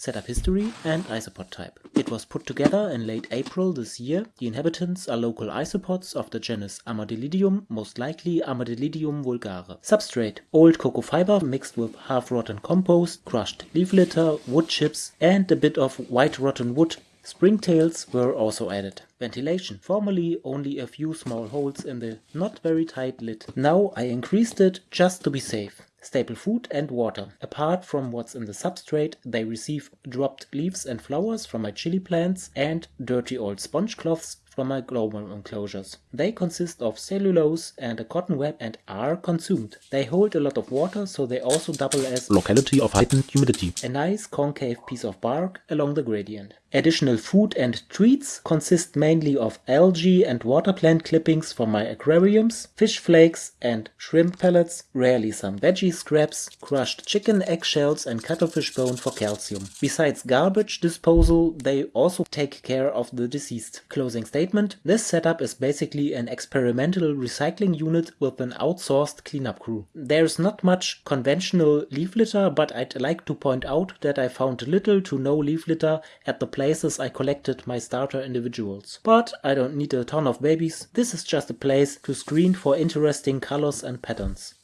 setup history, and isopod type. It was put together in late April this year. The inhabitants are local isopods of the genus Armadillidium, most likely Armadillidium vulgare. Substrate old cocoa fiber mixed with half rotten compost, crushed leaf litter, wood chips, and a bit of white rotten wood Springtails were also added. Ventilation. Formerly only a few small holes in the not very tight lid. Now I increased it just to be safe. Staple food and water. Apart from what's in the substrate, they receive dropped leaves and flowers from my chili plants and dirty old sponge cloths from my global enclosures. They consist of cellulose and a cotton web and are consumed. They hold a lot of water, so they also double as locality of heightened humidity. A nice concave piece of bark along the gradient. Additional food and treats consist mainly of algae and water plant clippings from my aquariums, fish flakes and shrimp pellets, rarely some veggie scraps, crushed chicken eggshells and cuttlefish bone for calcium. Besides garbage disposal, they also take care of the deceased. Closing statement, this setup is basically an experimental recycling unit with an outsourced cleanup crew. There's not much conventional leaf litter, but I'd like to point out that I found little to no leaf litter at the places I collected my starter individuals. But I don't need a ton of babies, this is just a place to screen for interesting colors and patterns.